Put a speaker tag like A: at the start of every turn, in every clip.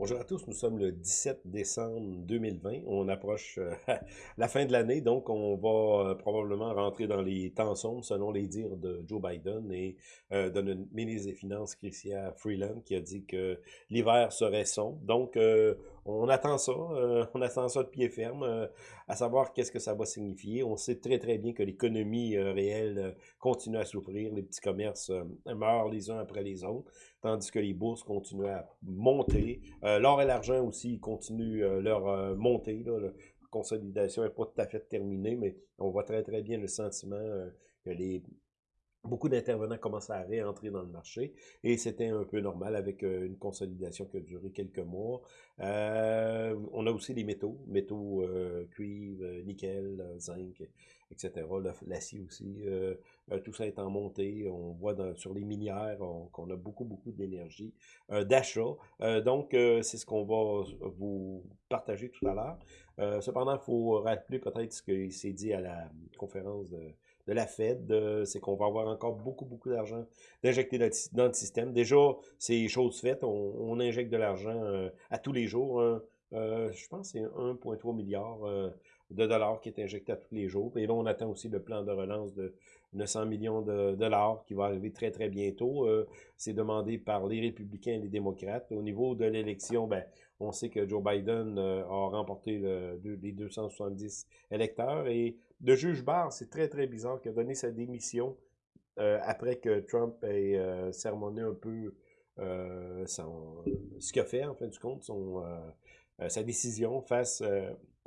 A: Bonjour à tous, nous sommes le 17 décembre 2020. On approche euh, la fin de l'année, donc on va euh, probablement rentrer dans les temps sombres, selon les dires de Joe Biden et euh, de notre ministre des Finances, Chrystia Freeland, qui a dit que l'hiver serait sombre. Donc, on attend ça, on attend ça de pied ferme, à savoir qu'est-ce que ça va signifier. On sait très très bien que l'économie réelle continue à souffrir, les petits commerces meurent les uns après les autres, tandis que les bourses continuent à monter. Euh, l'or et l'argent aussi continuent euh, leur euh, montée. La consolidation n'est pas tout à fait terminée, mais on voit très très bien le sentiment que les beaucoup d'intervenants commencent à réentrer dans le marché et c'était un peu normal avec une consolidation qui a duré quelques mois. on a aussi les métaux, métaux cuivre, nickel, zinc, etc. L'acier aussi, euh, euh, tout ça est en montée. On voit sur les minières qu'on a beaucoup, beaucoup d'énergie, euh, d'achat. donc, c'est ce qu'on va vous partager tout à l'heure. cependant, il faut rappeler peut-être ce qu'il s'est dit à la conférence de, la Fed, c'est qu'on va avoir encore beaucoup, beaucoup d'argent d'injecter dans, le système. Déjà, c'est chose faite. On, injecte de l'argent à tous les jours. Hein. je pense que c'est 1,3 milliard de dollars qui est injecté à tous les jours. Et là, on attend aussi le plan de relance de 900 millions de dollars qui va arriver très, très bientôt. Euh, c'est demandé par les républicains et les démocrates. Au niveau de l'élection, ben, on sait que Joe Biden euh, a remporté les 270 électeurs. Et le juge Barr, c'est très, très bizarre, qu'il a donné sa démission euh, après que Trump ait sermonné un peu ce qu'il a fait, en fin de compte, son, sa décision face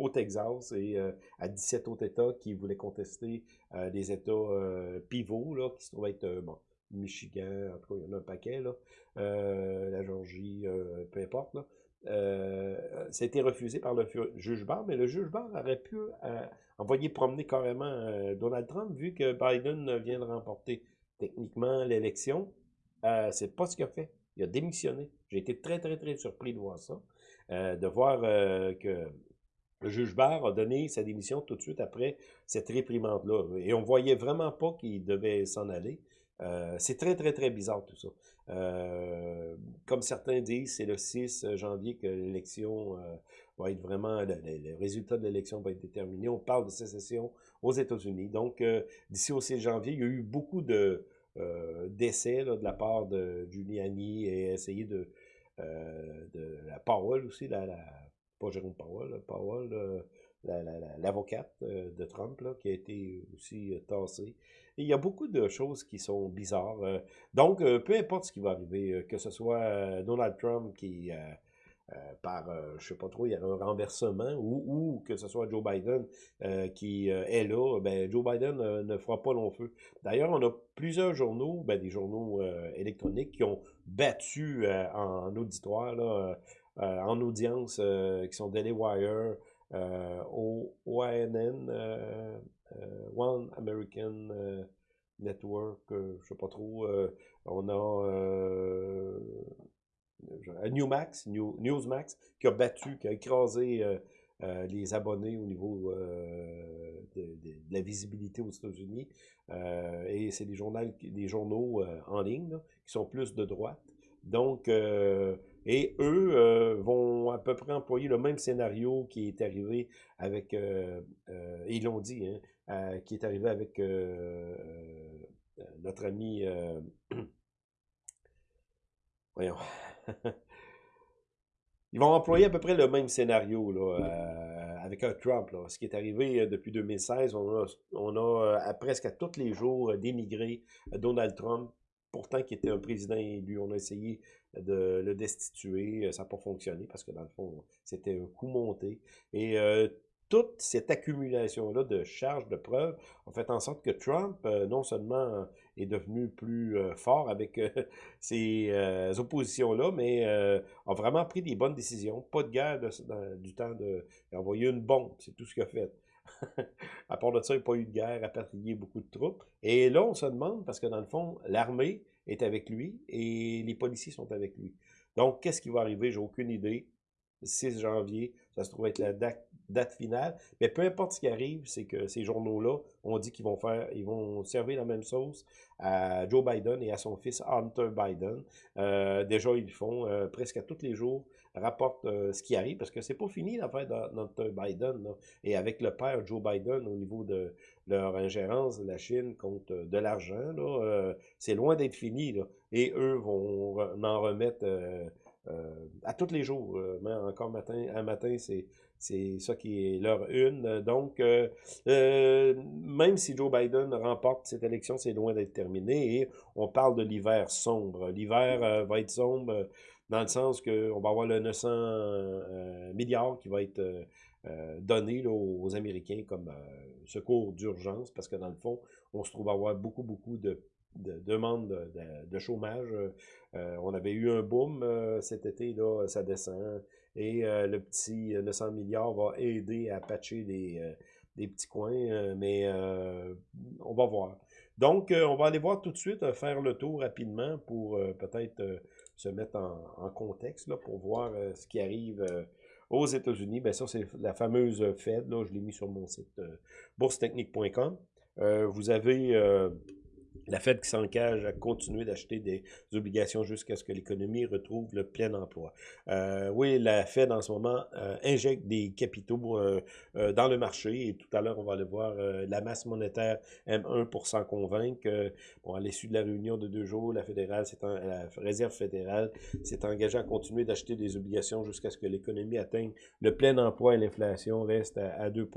A: au Texas et euh, à 17 autres États qui voulaient contester euh, des États euh, pivots, là, qui se trouvaient être, Michigan, en tout cas, il y en a un paquet, là, la Georgie, peu importe, là. ça a été refusé par le juge Barr, mais le juge Barr aurait pu envoyer promener carrément Donald Trump, vu que Biden vient de remporter techniquement l'élection. c'est pas ce qu'il a fait. Il a démissionné. J'ai été très, très, très surpris de voir ça. de voir que le juge Barr a donné sa démission tout de suite après cette réprimande-là. Et on voyait vraiment pas qu'il devait s'en aller. Euh, c'est très, très, très bizarre tout ça. Euh, comme certains disent, c'est le 6 janvier que l'élection euh, va être vraiment, le, résultat de l'élection va être déterminé. On parle de sécession aux États-Unis. Donc, d'ici au 6 janvier, il y a eu beaucoup de d'essais de la part de Giuliani et essayer de, la parole aussi, la pas Jérôme Powell, Powell, euh, l'avocate euh, de Trump, là, qui a été aussi euh, tassée. il y a beaucoup de choses qui sont bizarres. donc, peu importe ce qui va arriver, que ce soit Donald Trump qui, par, je sais pas trop, il y a un renversement, ou, que ce soit Joe Biden qui est là, ben, Joe Biden ne fera pas long feu. D'ailleurs, on a plusieurs journaux, ben, des journaux électroniques qui ont battu en auditoire, là, en audience euh, qui sont Daily Wire, euh, OANN, One American Network, je sais pas trop. on a Newmax, Newsmax, qui a battu, qui a écrasé les abonnés au niveau de, la visibilité aux États-Unis. et c'est des journaux en ligne qui sont plus de droite. Donc, et eux euh, vont à peu près employer le même scénario qui est arrivé avec, euh, euh, ils l'ont dit, hein, qui est arrivé avec notre ami, voyons, ils vont employer à peu près le même scénario là, avec un Trump. Là. Ce qui est arrivé depuis 2016, on a, on a à presque à tous les jours dénigré Donald Trump pourtant qui était un président élu. On a essayé de le destituer, euh, ça n'a pas fonctionné parce que dans le fond, c'était un coup monté. Et euh, toute cette accumulation-là de charges, de preuves, a fait en sorte que Trump, euh, non seulement est devenu plus fort avec ces oppositions-là, mais a vraiment pris des bonnes décisions. Pas de guerre du temps d'envoyer une bombe, c'est tout ce qu'il a fait. à part de ça, il n'y a pas eu de guerre, rapatrié beaucoup de troupes. Et là, on se demande, parce que dans le fond, l'armée est avec lui et les policiers sont avec lui. Donc, qu'est-ce qui va arriver? J'ai aucune idée. 6 janvier, ça se trouve être la date, finale. Mais peu importe ce qui arrive, c'est que ces journaux-là ont dit qu'ils vont faire, ils vont servir la même sauce à Joe Biden et à son fils Hunter Biden. Euh, déjà, ils font euh, presque à tous les jours, rapportent euh, ce qui arrive, parce que c'est pas fini l'affaire d'Hunter Biden. Et avec le père Joe Biden, au niveau de leur ingérence la Chine contre de l'argent, c'est loin d'être fini. Et eux vont en remettre à tous les jours. mais encore matin, un matin, c'est c'est ça qui est leur une. Donc, euh, euh, même si Joe Biden remporte cette élection, c'est loin d'être terminé. Et on parle de l'hiver sombre. L'hiver euh, va être sombre dans le sens qu'on va avoir le 900 milliards qui va être donné aux Américains comme secours d'urgence parce que dans le fond, on se trouve à avoir beaucoup, beaucoup de de demande de, chômage. on avait eu un boom cet été, là, ça descend. Et euh, le petit 900 euh, milliards va aider à patcher des, euh, des petits coins, mais on va voir. Donc, on va aller voir tout de suite, faire le tour rapidement pour peut-être se mettre en, contexte là, pour voir ce qui arrive aux États-Unis. Bien, ça, c'est la fameuse Fed. Je l'ai mis sur mon site boursetechnique.com. vous avez la Fed qui s'engage à continuer d'acheter des obligations jusqu'à ce que l'économie retrouve le plein emploi. Euh, oui, la Fed en ce moment euh, injecte des capitaux euh, dans le marché et tout à l'heure on va aller voir la masse monétaire M1 pour s'en convaincre. bon, à l'issue de la réunion de deux jours, la fédérale, la réserve fédérale s'est engagée à continuer d'acheter des obligations jusqu'à ce que l'économie atteigne le plein emploi et l'inflation reste à, à 2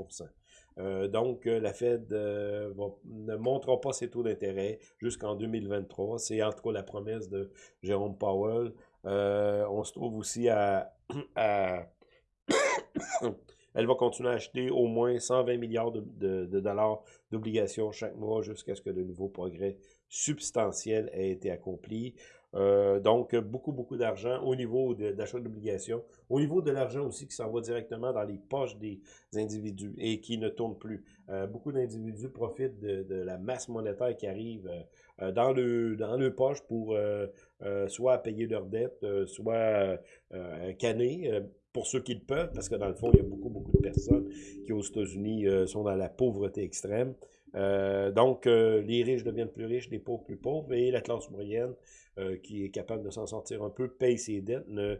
A: euh, donc, euh, la Fed euh, ne montrera pas ses taux d'intérêt jusqu'en 2023. C'est entre autres la promesse de Jérôme Powell. on se trouve aussi à, Elle va continuer à acheter au moins 120 milliards de, dollars d'obligations chaque mois jusqu'à ce que de nouveaux progrès substantiels aient été accomplis. Euh, donc, beaucoup, beaucoup d'argent au niveau d'achat d'obligations. Au niveau de l'argent aussi qui s'en directement dans les poches des individus et qui ne tourne plus. Euh, beaucoup d'individus profitent de, la masse monétaire qui arrive euh, dans, le, dans poche pour soit payer leurs dettes, soit canner pour ceux qui le peuvent, parce que dans le fond, il y a beaucoup, beaucoup de personnes qui, aux États-Unis, sont dans la pauvreté extrême. Donc, les riches deviennent plus riches, les pauvres plus pauvres, et la classe moyenne euh, qui est capable de s'en sortir un peu, paye ses dettes, ne,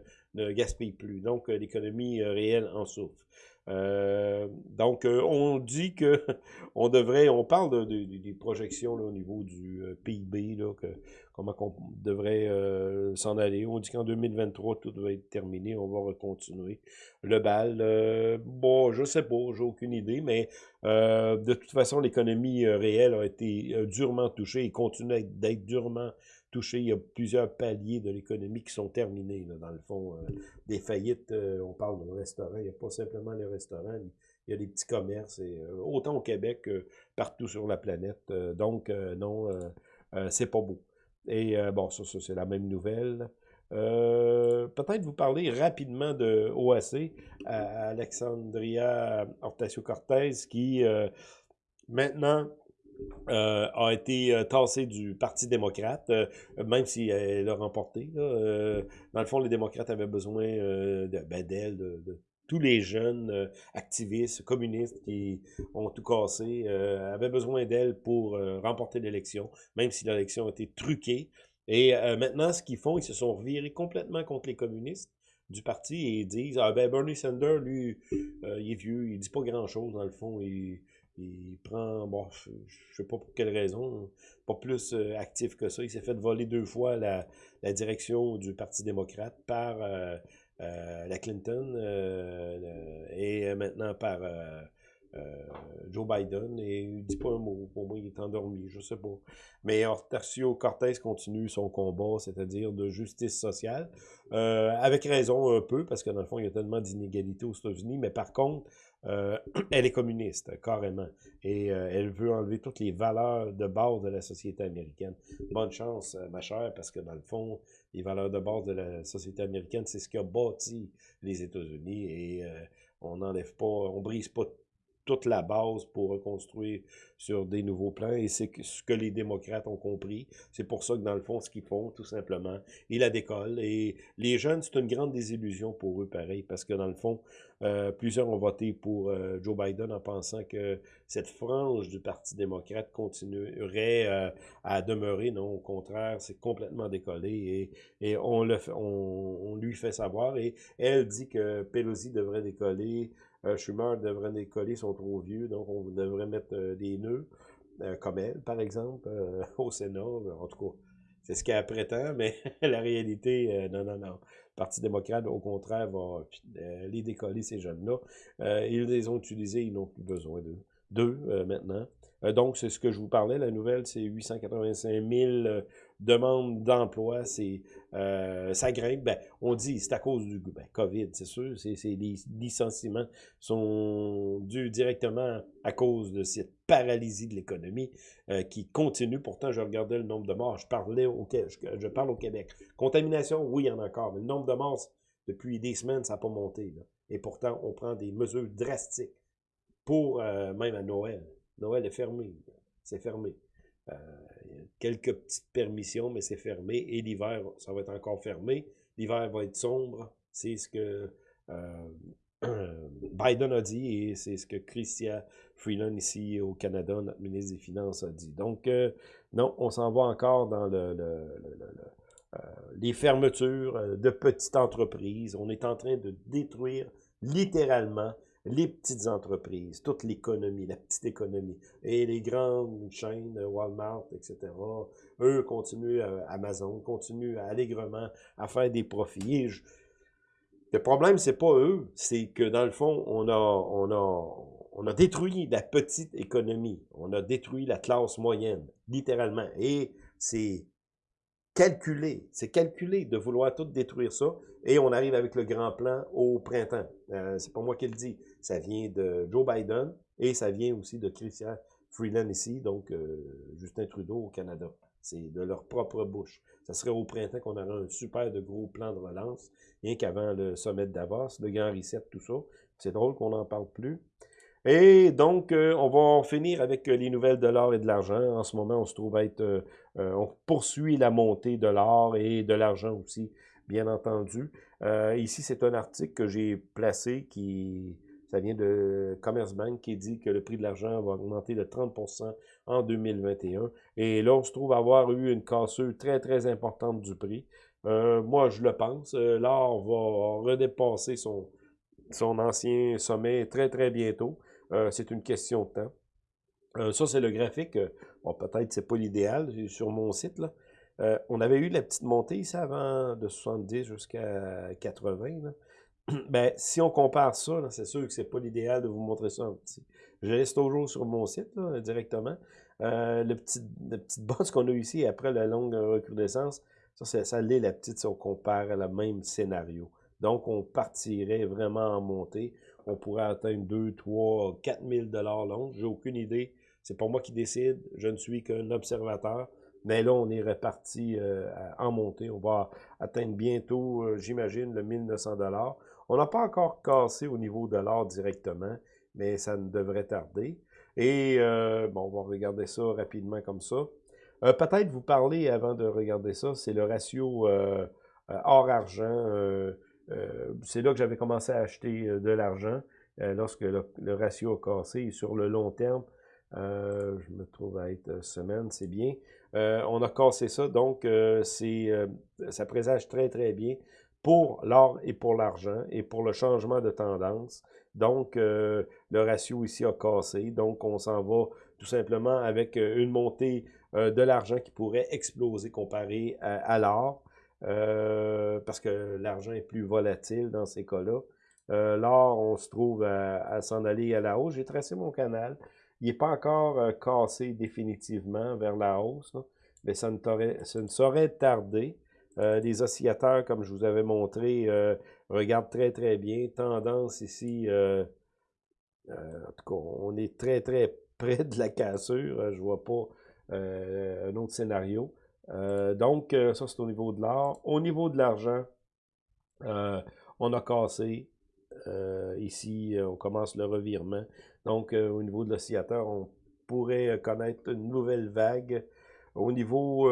A: gaspille plus. Donc, euh, l'économie euh, réelle en souffre. Donc, on dit que on devrait, on parle de, des projections au niveau du PIB, là, que, comment on devrait s'en aller. On dit qu'en 2023, tout devrait être terminé, on va continuer le bal. bon, je sais pas, j'ai aucune idée, mais de toute façon, l'économie réelle a été durement touchée et continue d'être durement touché. Il y a plusieurs paliers de l'économie qui sont terminés, dans le fond. Euh, des faillites, euh, on parle de restaurants, il n'y a pas simplement les restaurants, il y a des petits commerces, euh, autant au Québec que partout sur la planète. donc, non, c'est pas beau. Et bon, ça, ça c'est la même nouvelle. Peut-être vous parler rapidement de OAC, Alexandria Ocasio-Cortez, qui maintenant euh, a été euh, tassé du Parti démocrate, euh, même si elle a remporté. dans le fond, les démocrates avaient besoin de, ben, d'elle, de, tous les jeunes activistes, communistes qui ont tout cassé, avaient besoin d'elle pour remporter l'élection, même si l'élection a été truquée. Et maintenant, ce qu'ils font, ils se sont virés complètement contre les communistes du parti et ils disent ah ben Bernie Sanders lui il est vieux il dit pas grand chose dans le fond il, il prend, bon, je, sais pas pour quelle raison, pas plus euh, actif que ça. Il s'est fait voler deux fois la, direction du Parti démocrate par euh, euh, la Clinton et maintenant par Joe Biden. Et il dit pas un mot. Pour moi, il est endormi, je sais pas. Mais Hortacio Cortez continue son combat, c'est-à-dire de justice sociale. avec raison un peu, parce que dans le fond, il y a tellement d'inégalités aux États-Unis. Mais par contre, euh, elle est communiste, carrément. Et euh, elle veut enlever toutes les valeurs de base de la société américaine. Bonne chance, euh, ma chère, parce que dans le fond, les valeurs de base de la société américaine, c'est ce qui a bâti les États-Unis. Et on n'enlève pas, on brise pas toute la base pour reconstruire sur des nouveaux plans, et c'est ce que les démocrates ont compris. C'est pour ça que, dans le fond, ce qu'ils font, tout simplement, ils la décollent. Et les jeunes, c'est une grande désillusion pour eux, pareil, parce que, dans le fond, euh, plusieurs ont voté pour euh, Joe Biden en pensant que cette frange du Parti démocrate continuerait euh, à demeurer. Non, au contraire, c'est complètement décollé, et, on, on, lui fait savoir, et elle dit que Pelosi devrait décoller, Schumer devrait décoller, ils sont trop vieux, donc on devrait mettre des nœuds, comme elle, par exemple, au Sénat. En tout cas, c'est ce qu'elle prétend, mais la réalité, non, non, non. Parti démocrate, au contraire, va les décoller, ces jeunes-là. ils les ont utilisés, ils n'ont plus besoin d'eux. D'eux, maintenant. donc, c'est ce que je vous parlais. La nouvelle, c'est 885 000 demande d'emploi, c'est euh, ça grimpe. Ben, on dit c'est à cause du ben, COVID, c'est sûr. Les licenciements sont dus directement à cause de cette paralysie de l'économie euh, qui continue. Pourtant, je regardais le nombre de morts. Je parlais au je, je parle au Québec. Contamination, oui, il y en a encore, mais le nombre de morts depuis des semaines, ça n'a pas monté. Et pourtant, on prend des mesures drastiques pour euh, même à Noël. Noël est fermé. C'est fermé. Euh, quelques petites permissions, mais c'est fermé. Et l'hiver, ça va être encore fermé. L'hiver va être sombre. C'est ce que euh, Biden a dit et c'est ce que Christian Freeland ici au Canada, notre ministre des Finances, a dit. Donc, euh, non, on s'en va encore dans le, les fermetures de petites entreprises. On est en train de détruire littéralement les petites entreprises, toute l'économie, la petite économie, et les grandes chaînes, Walmart, etc., eux continuent, euh, Amazon continue allègrement à faire des profits. Le problème, c'est pas eux, c'est que dans le fond, on a, on a, on a détruit la petite économie, on a détruit la classe moyenne, littéralement, et c'est calculé, c'est calculé de vouloir tout détruire ça, et on arrive avec le grand plan au printemps. Euh, c'est pas moi qui le dis, ça vient de Joe Biden et ça vient aussi de Christian Freeland ici, donc euh, Justin Trudeau au Canada. C'est de leur propre bouche. Ça serait au printemps qu'on aurait un super de gros plan de relance, rien qu'avant le sommet de Davos, le grand reset, tout ça. C'est drôle qu'on n'en parle plus. Et donc, euh, on va finir avec les nouvelles de l'or et de l'argent. En ce moment, on se trouve être... on poursuit la montée de l'or et de l'argent aussi bien entendu. Euh, ici, c'est un article que j'ai placé qui, ça vient de Commerce Bank qui dit que le prix de l'argent va augmenter de 30% en 2021. Et là, on se trouve avoir eu une cassure très, très importante du prix. Euh, moi, je le pense. Euh, l'or va redépasser son, son ancien sommet très, très bientôt. C'est une question de temps. ça, c'est le graphique. Bon, peut-être c'est pas l'idéal sur mon site. Euh, on avait eu la petite montée ici avant de 70 jusqu'à 80. Ben, si on compare ça, c'est sûr que c'est pas l'idéal de vous montrer ça en petit. Je laisse toujours sur mon site directement. Euh, le petit, la petite bosse qu'on a ici après la longue recrudescence, ça, ça l'est la petite si on compare à le même scénario. Donc, on partirait vraiment en montée. On pourrait atteindre 2, 3, 4 000 long. J'ai aucune idée. C'est pas moi qui décide. Je ne suis qu'un observateur. Mais là, on est reparti euh, en montée. On va atteindre bientôt, euh, j'imagine, le 1900 On n'a pas encore cassé au niveau de l'or directement, mais ça ne devrait tarder. Et euh, bon, on va regarder ça rapidement comme ça. Peut-être vous parler avant de regarder ça, c'est le ratio or-argent. C'est là que j'avais commencé à acheter de l'argent lorsque le, ratio a cassé. Sur le long terme, je me trouve à être semaine, c'est bien. Euh, on a cassé ça, donc euh, euh, ça présage très très bien pour l'or et pour l'argent et pour le changement de tendance. Donc, le ratio ici a cassé. Donc, on s'en va tout simplement avec une montée de l'argent qui pourrait exploser comparé à, l'or. Parce que l'argent est plus volatile dans ces cas-là. l'or, on se trouve à s'en aller à la hausse. J'ai tracé mon canal. Il n'est pas encore euh, cassé définitivement vers la hausse, mais ça ne, ça ne saurait tarder. Euh, les oscillateurs, comme je vous avais montré, euh, regardent très très bien. Tendance ici, en tout cas, on est très très près de la cassure. je vois pas un autre scénario. Donc, ça c'est au niveau de l'or. Au niveau de l'argent, on a cassé ici, on commence le revirement. Donc, au niveau de l'oscillateur, on pourrait connaître une nouvelle vague au niveau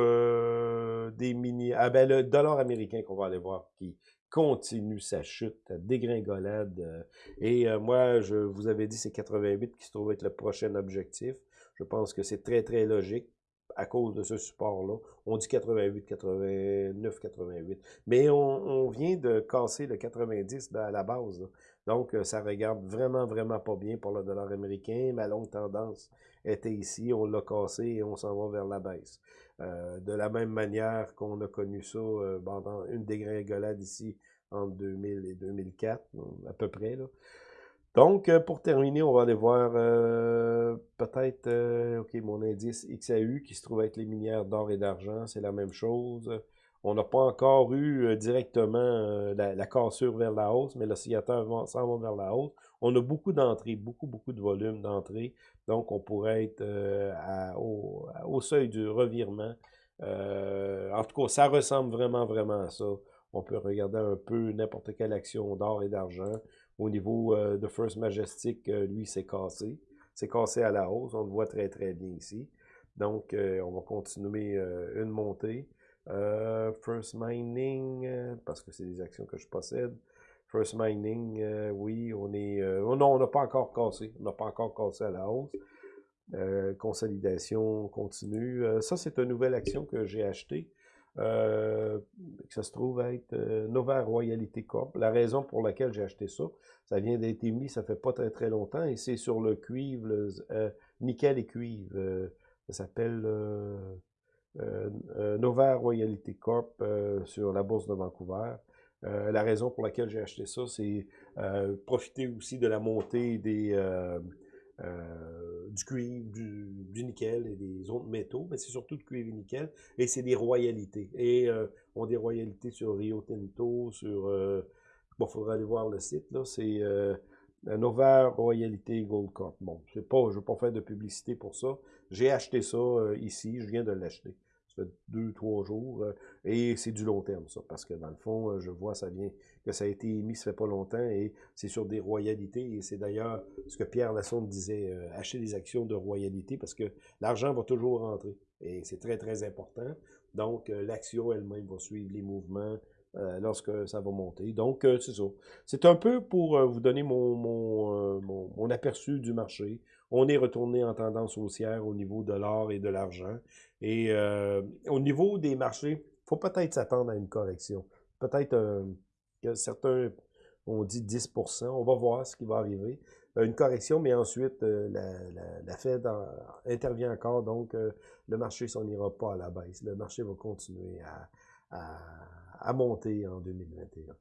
A: des mini... Ah ben, le dollar américain qu'on va aller voir, qui continue sa chute, dégringolade. et moi, je vous avais dit, c'est 88 qui se trouve être le prochain objectif. Je pense que c'est très, très logique à cause de ce support-là. On dit 88, 89, 88. Mais on, vient de casser le 90 à la base. Donc, euh, ça regarde vraiment, vraiment pas bien pour le dollar américain. Ma longue tendance était ici. On l'a cassé et on s'en va vers la baisse. Euh, de la même manière qu'on a connu ça euh, pendant une dégringolade ici entre 2000 et 2004, à peu près. Là. Donc, euh, pour terminer, on va aller voir euh, peut-être, euh, OK, mon indice XAU qui se trouve être les minières d'or et d'argent, c'est la même chose. On n'a pas encore eu directement la, cassure vers la hausse, mais l'oscillateur s'en va vers la hausse. On a beaucoup d'entrées, beaucoup, beaucoup de volume d'entrées. Donc, on pourrait être au, au, seuil du revirement. en tout cas, ça ressemble vraiment, vraiment à ça. On peut regarder un peu n'importe quelle action d'or et d'argent. Au niveau euh, de First Majestic, euh, lui, c'est cassé. C'est cassé à la hausse. On le voit très, très bien ici. Donc, euh, on va continuer une montée. First Mining, parce que c'est des actions que je possède. First Mining, oui, on est... Oh non, on n'a pas encore cassé. On n'a pas encore cassé à la hausse. consolidation continue. ça, c'est une nouvelle action que j'ai achetée. Euh, que ça se trouve être euh, Nova Royalty Corp. La raison pour laquelle j'ai acheté ça, ça vient d'être émis, ça fait pas très très longtemps, et c'est sur le cuivre, euh, nickel et cuivre. ça s'appelle Nova Royalty Corp sur la bourse de Vancouver. la raison pour laquelle j'ai acheté ça, c'est profiter aussi de la montée des euh, du cuivre, du, nickel et des autres métaux, mais c'est surtout du cuivre et nickel, et c'est des royalités. Et euh, on des royalités sur Rio Tinto, sur... Euh, bon, il faudra aller voir le site, là, c'est euh, Nova Royalité Gold Corp. Bon, je ne veux pas faire de publicité pour ça. J'ai acheté ça ici, je viens de l'acheter deux, trois jours. Euh, et c'est du long terme, ça, parce que dans le fond, euh, je vois, ça vient, que ça a été émis, ça fait pas longtemps, et c'est sur des royalités. Et c'est d'ailleurs ce que Pierre Lassonde disait, euh, acheter des actions de royalité, parce que l'argent va toujours rentrer. Et c'est très, très important. Donc, l'action elle-même va suivre les mouvements lorsque ça va monter. Donc, c'est ça. C'est un peu pour vous donner mon, mon, mon, aperçu du marché. On est retourné en tendance haussière au niveau de l'or et de l'argent. Et euh, au niveau des marchés, il faut peut-être s'attendre à une correction. Peut-être euh, que certains ont dit 10% On va voir ce qui va arriver. Euh, une correction, mais ensuite, la, Fed intervient encore, donc le marché s'en ira pas à la baisse. Le marché va continuer à monter en 2021.